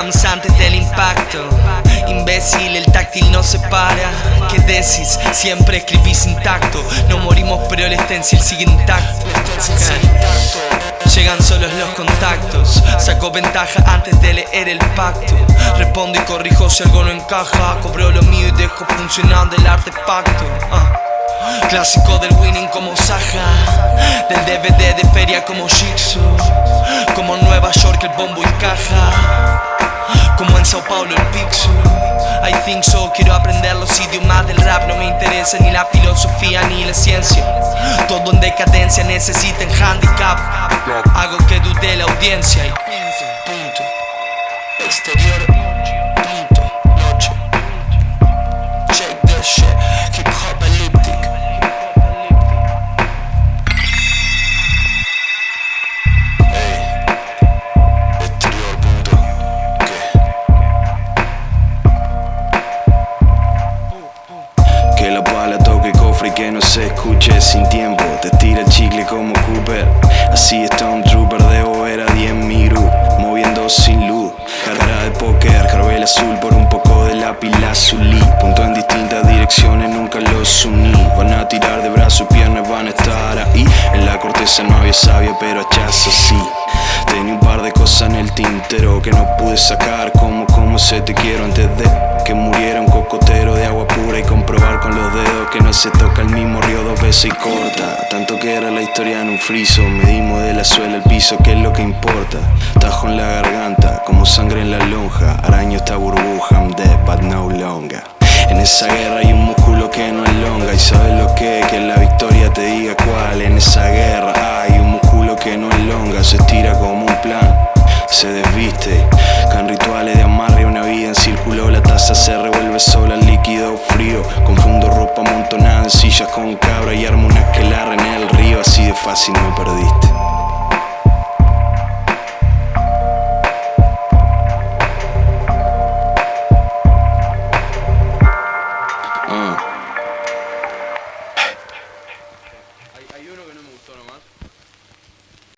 antes del impacto. Imbécil, el táctil no se para. ¿Qué decís? Siempre escribís intacto. No morimos pero el stencil sigue intacto. Llegan solos los contactos. Saco ventaja antes de leer el pacto. Respondo y corrijo si algo no encaja. Cobro lo mío y dejo funcionando el artefacto. Uh. Clásico del winning como Saja Del DVD de feria como Jigsaw. Como Nueva York el bombo encaja como en Sao Paulo el Pixel. I think so, quiero aprender los idiomas del rap. No me interesa ni la filosofía ni la ciencia. Todo en decadencia necesiten handicap. Hago que dude la audiencia que no se escuche sin tiempo. Te tira el chicle como Cooper. Así está un trooper de ver a 10 miru Moviendo sin luz. Cara de póker, carvel azul por un poco de lápiz lazuli Punto en distintas direcciones, nunca los uní. Van a tirar de brazo y piernas, van a estar ahí. En la corteza no había sabia, pero hachazos sí. Tenía un par de cosas en el tintero que no pude sacar Como, como se te quiero antes de que muriera un cocotero de agua pura Y comprobar con los dedos que no se toca el mismo río dos veces y corta. Tanto que era la historia en un friso Medimos de la suela al piso, que es lo que importa Tajo en la garganta, como sangre en la lonja Araño esta burbuja, I'm dead but no longer. En esa guerra hay un músculo que no es longa Y sabes lo que que la victoria te diga cuál En esa guerra hay un músculo que no es longa Se estira como un plan, se desviste Con rituales de amarre una vida en círculo con cabra Y armo una aquelarre en el río Así de fácil me perdiste